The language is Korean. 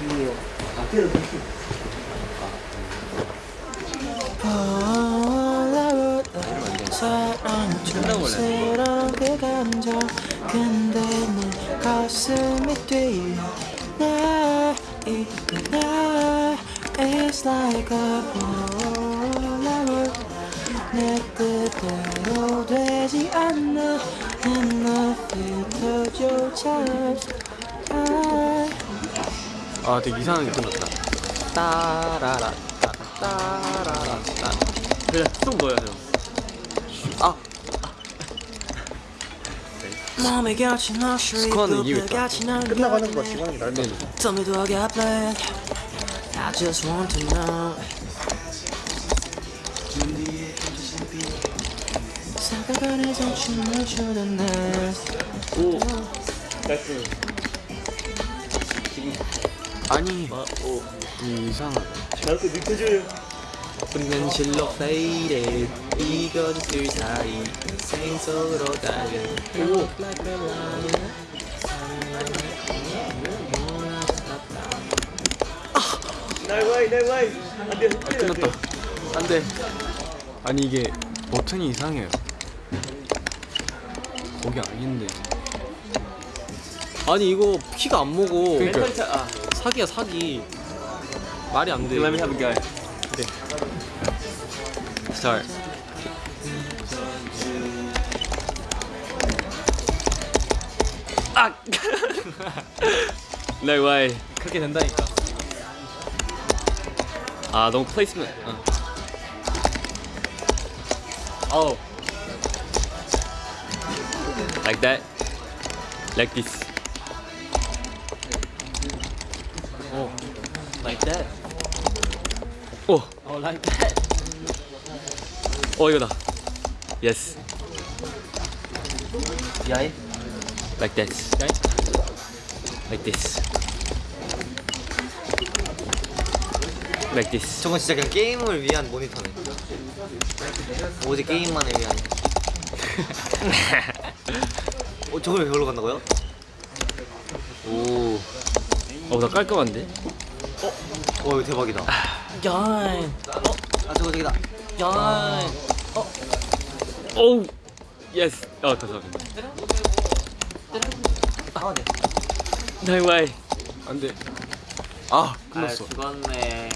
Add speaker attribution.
Speaker 1: 이요. 아, 때려.
Speaker 2: 사랑처럼 그 감정 근데 네 가슴이 뛰어 나 이거 나 It's like a Polaroid 내 뜻대로 되지 않아 내 필터조차 없어
Speaker 3: 아 되게 이상하게 끝났다. 따라라 따 따라라. 따 그래 또 뭐야 형 아! 스쿼는 이기고 있다.
Speaker 1: 끝나가는 거 시간이 날 거.
Speaker 2: Tell me do I got planned I just want to know. 사과관에서 춤을 추던 날.
Speaker 3: 오 나이스 아니 오. 이상하다
Speaker 1: 나도 느껴줘요.
Speaker 2: 웃는 실로 faded 이것들 사이. 생속으로 달려
Speaker 1: 오.
Speaker 2: Like a lion
Speaker 1: 날 와이, 날 와이. 안 돼, 빨리 안 돼.
Speaker 3: 끝났다. 안돼. 아니 이게 버튼이 이상해요. 거기 아닌데. 아니 이거 피가 안 먹어.
Speaker 1: 멘탈 아,
Speaker 3: 사기야 사기 말이 안돼
Speaker 1: let me have a guy.
Speaker 3: Start. 아! 네, 왜? 그렇게 된다니까. 아, 너무 플레이스면. 어. Oh. Like that. Like this.
Speaker 2: Oh Like that
Speaker 3: 오,
Speaker 2: Oh like that
Speaker 3: 어 이거다. Yes.
Speaker 2: 야이
Speaker 3: Like this.
Speaker 2: 야이
Speaker 3: Like this. Like this.
Speaker 4: 저건 진짜 그냥 게임을 위한 모니터네. 오직 게임만을 위한. 어, 저걸 왜 별로 간다고요?
Speaker 3: 오. 어, 나 깔끔한데?
Speaker 4: 와 이거 대박이다.
Speaker 2: 야이
Speaker 4: 아 저거 저기다.
Speaker 2: 야이
Speaker 3: 오우. 예스. 어, 감사합니다.
Speaker 4: 아 네.
Speaker 3: No way. 안 돼. 아,
Speaker 4: 아
Speaker 3: 끝났어.
Speaker 4: 죽었네.